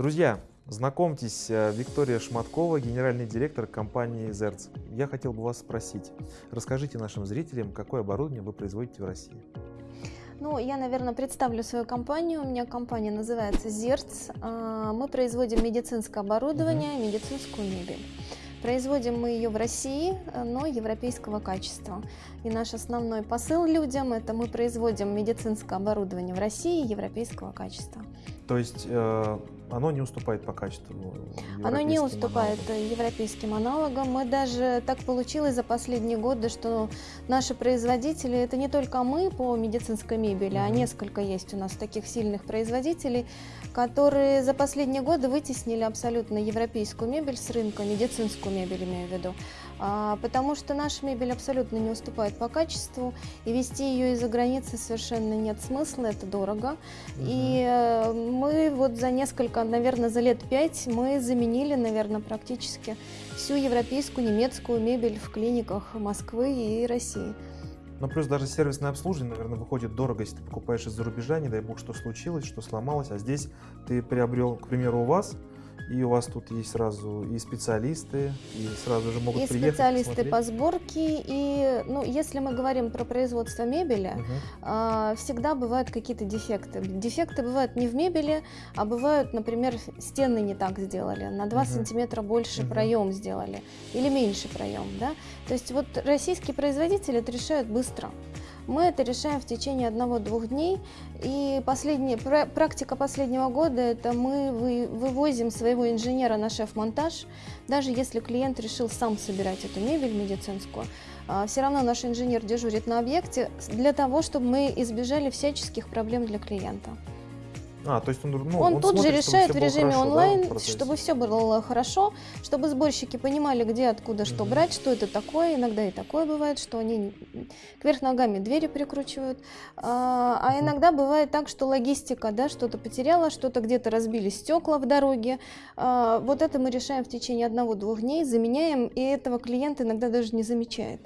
Друзья, знакомьтесь, э, Виктория Шматкова, генеральный директор компании «Зерц». Я хотел бы вас спросить, расскажите нашим зрителям, какое оборудование вы производите в России? Ну, я, наверное, представлю свою компанию. У меня компания называется «Зерц». А, мы производим медицинское оборудование, медицинскую мебель. Производим мы ее в России, но европейского качества. И наш основной посыл людям – это мы производим медицинское оборудование в России европейского качества. То есть э, оно не уступает по качеству Оно не уступает аналогам. европейским аналогам. Мы даже так получилось за последние годы, что наши производители, это не только мы по медицинской мебели, угу. а несколько есть у нас таких сильных производителей, которые за последние годы вытеснили абсолютно европейскую мебель с рынка, медицинскую мебель имею в виду. А, потому что наша мебель абсолютно не уступает по качеству, и вести ее из-за границы совершенно нет смысла, это дорого. Угу. И э, мы вот за несколько, наверное, за лет пять мы заменили, наверное, практически всю европейскую, немецкую мебель в клиниках Москвы и России. Ну, плюс даже сервисное обслуживание, наверное, выходит дорого, если ты покупаешь из-за рубежа, не дай бог, что случилось, что сломалось, а здесь ты приобрел, к примеру, у вас и у вас тут есть сразу и специалисты, и сразу же могут и приехать. И специалисты посмотреть. по сборке, и, ну, если мы говорим про производство мебели, угу. а, всегда бывают какие-то дефекты. Дефекты бывают не в мебели, а бывают, например, стены не так сделали, на 2 угу. сантиметра больше угу. проем сделали, или меньше проем, да. То есть вот российские производители это решают быстро. Мы это решаем в течение одного-двух дней. И последняя, практика последнего года – это мы вывозим своего инженера на шеф-монтаж, даже если клиент решил сам собирать эту мебель медицинскую. А, все равно наш инженер дежурит на объекте для того, чтобы мы избежали всяческих проблем для клиента. А, то есть он, ну, он, он тут смотрит, же решает в режиме хорошо, онлайн, да, чтобы все было хорошо, чтобы сборщики понимали, где, откуда, что угу. брать, что это такое. Иногда и такое бывает, что они кверх ногами двери прикручивают. А, а иногда бывает так, что логистика, да, что-то потеряла, что-то где-то разбили стекла в дороге. А, вот это мы решаем в течение одного-двух дней, заменяем, и этого клиент иногда даже не замечает.